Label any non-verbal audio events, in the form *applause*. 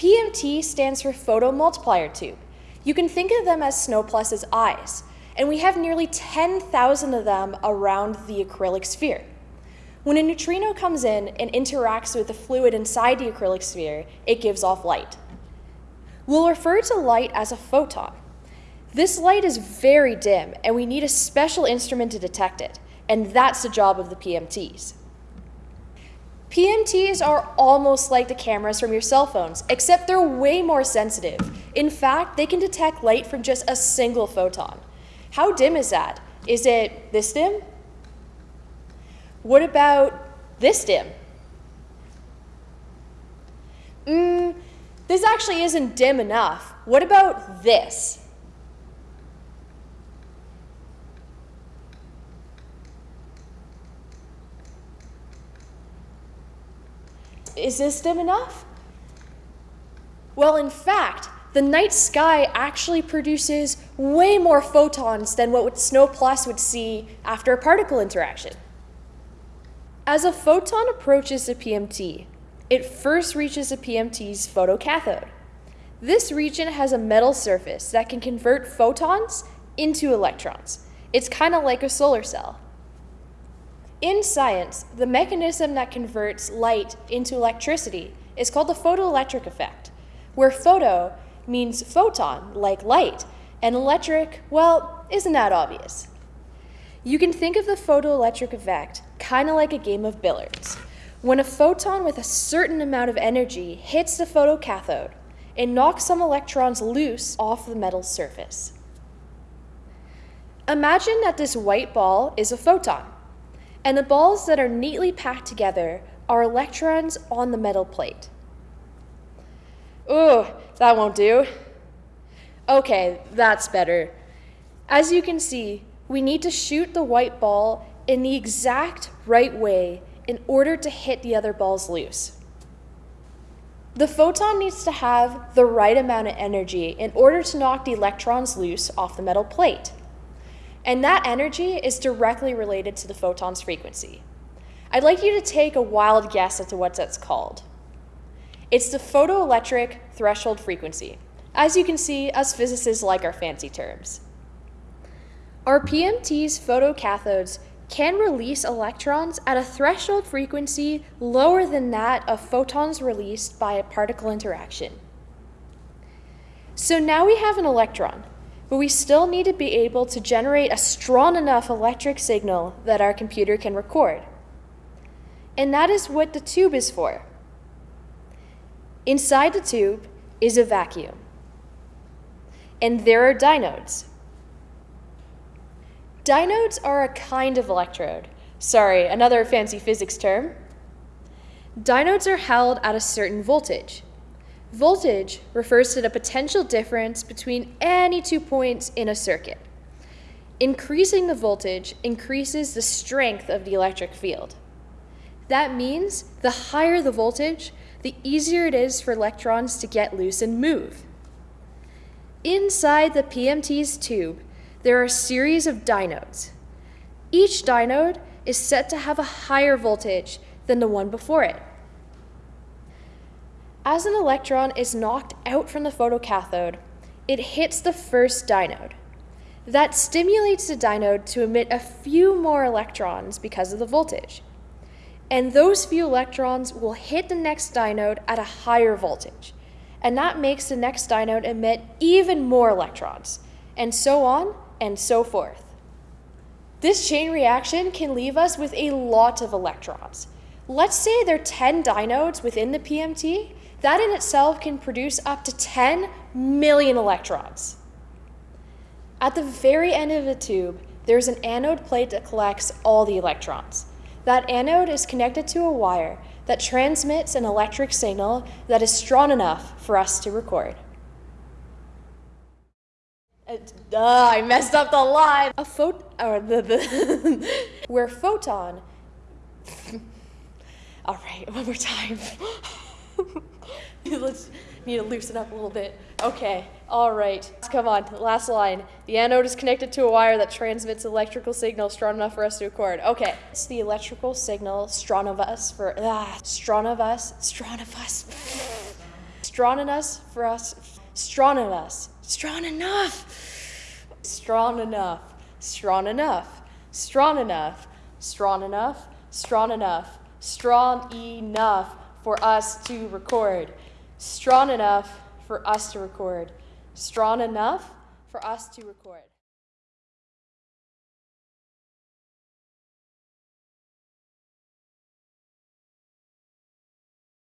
PMT stands for photomultiplier tube. You can think of them as SNO Plus's eyes, and we have nearly 10,000 of them around the acrylic sphere. When a neutrino comes in and interacts with the fluid inside the acrylic sphere, it gives off light. We'll refer to light as a photon. This light is very dim, and we need a special instrument to detect it, and that's the job of the PMTs. PMTs are almost like the cameras from your cell phones, except they're way more sensitive. In fact, they can detect light from just a single photon. How dim is that? Is it this dim? What about this dim? Mm, this actually isn't dim enough. What about this? Is this dim enough? Well, in fact, the night sky actually produces way more photons than what SNO Plus would see after a particle interaction. As a photon approaches the PMT, it first reaches the PMT's photocathode. This region has a metal surface that can convert photons into electrons. It's kind of like a solar cell. In science, the mechanism that converts light into electricity is called the photoelectric effect, where photo means photon, like light, and electric, well, isn't that obvious? You can think of the photoelectric effect kind of like a game of billiards. When a photon with a certain amount of energy hits the photocathode, it knocks some electrons loose off the metal surface. Imagine that this white ball is a photon and the balls that are neatly packed together are electrons on the metal plate. Ooh, that won't do. Okay, that's better. As you can see, we need to shoot the white ball in the exact right way in order to hit the other balls loose. The photon needs to have the right amount of energy in order to knock the electrons loose off the metal plate. And that energy is directly related to the photon's frequency. I'd like you to take a wild guess as to what that's called. It's the photoelectric threshold frequency. As you can see, us physicists like our fancy terms. Our PMT's photocathodes can release electrons at a threshold frequency lower than that of photons released by a particle interaction. So now we have an electron, but we still need to be able to generate a strong enough electric signal that our computer can record. And that is what the tube is for. Inside the tube is a vacuum. And there are diodes. Diodes are a kind of electrode. Sorry, another fancy physics term. Diodes are held at a certain voltage. Voltage refers to the potential difference between any two points in a circuit. Increasing the voltage increases the strength of the electric field. That means the higher the voltage, the easier it is for electrons to get loose and move. Inside the PMT's tube, there are a series of diodes. Each diode is set to have a higher voltage than the one before it. As an electron is knocked out from the photocathode, it hits the first diode. That stimulates the diode to emit a few more electrons because of the voltage. And those few electrons will hit the next diode at a higher voltage. And that makes the next diode emit even more electrons, and so on and so forth. This chain reaction can leave us with a lot of electrons. Let's say there are 10 diodes within the PMT, that in itself can produce up to 10 million electrons. At the very end of the tube, there's an anode plate that collects all the electrons. That anode is connected to a wire that transmits an electric signal that is strong enough for us to record. Uh, I messed up the line. A phot or the, the *laughs* where photon. *laughs* All right, one more time. *laughs* *laughs* Let's need to loosen up a little bit. Okay, all right. Come on, last line. The anode is connected to a wire that transmits electrical signal strong enough for us to record. Okay, it's the electrical signal strong of us for ah, strong of us, strong of us, *laughs* strong enough for us, strong of us, strong enough, strong enough, strong enough, strong enough, strong enough, strong enough, strong enough. Strong enough for us to record. Strong enough for us to record. Strong enough for us to record.